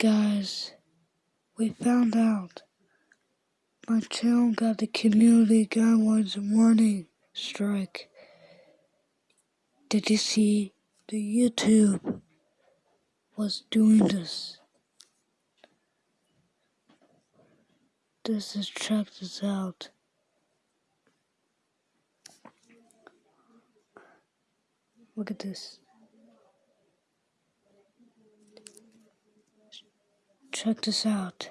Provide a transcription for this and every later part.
Guys, we found out my channel got the community guidelines warning strike. Did you see the YouTube was doing this? This is check this out. Look at this. Check this out.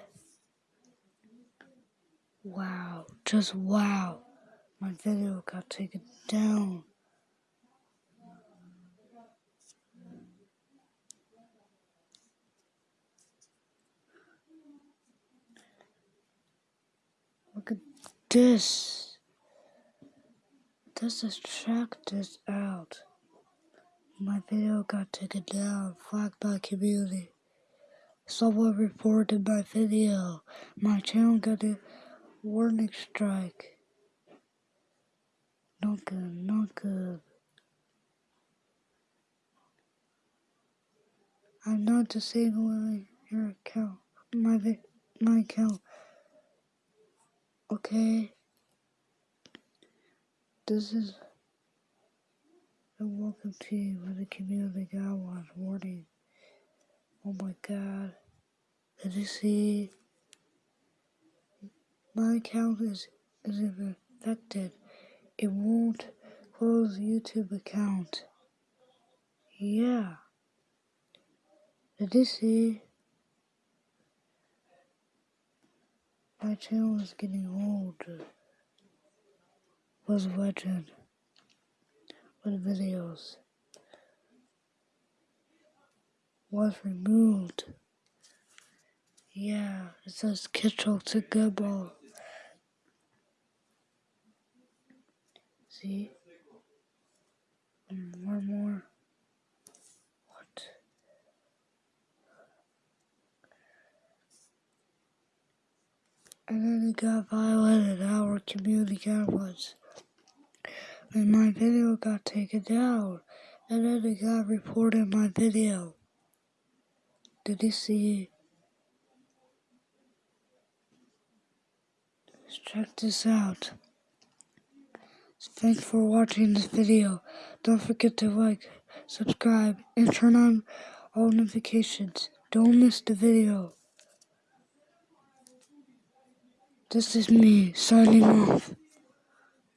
Wow, just wow. My video got taken down. Look at this. This is check this out. My video got taken down, flagged by community. Someone reported my video. My channel got a warning strike. Not good, not good. I'm not disabling your account, my my account. Okay. This is a welcome to you with the community guidelines warning. Oh my god. Did you see? My account is, is infected. It won't close YouTube account. Yeah. Did you see? My channel is getting old. Was legend with videos was removed. Yeah, it says Kitchell to Goodball. See? Mm, and more, more. What? And then it got violated our community guidelines. And my video got taken down. And then it got reported my video. Did you see? Check this out. Thanks for watching this video. Don't forget to like, subscribe, and turn on all notifications. Don't miss the video. This is me signing off.